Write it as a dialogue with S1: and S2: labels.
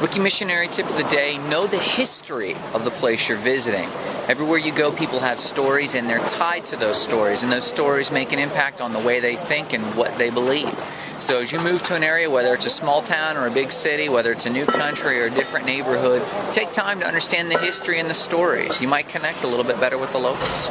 S1: Rookie missionary tip of the day, know the history of the place you're visiting. Everywhere you go, people have stories and they're tied to those stories, and those stories make an impact on the way they think and what they believe. So as you move to an area, whether it's a small town or a big city, whether it's a new country or a different neighborhood, take time to understand the history and the stories. You might connect a little bit better with the locals.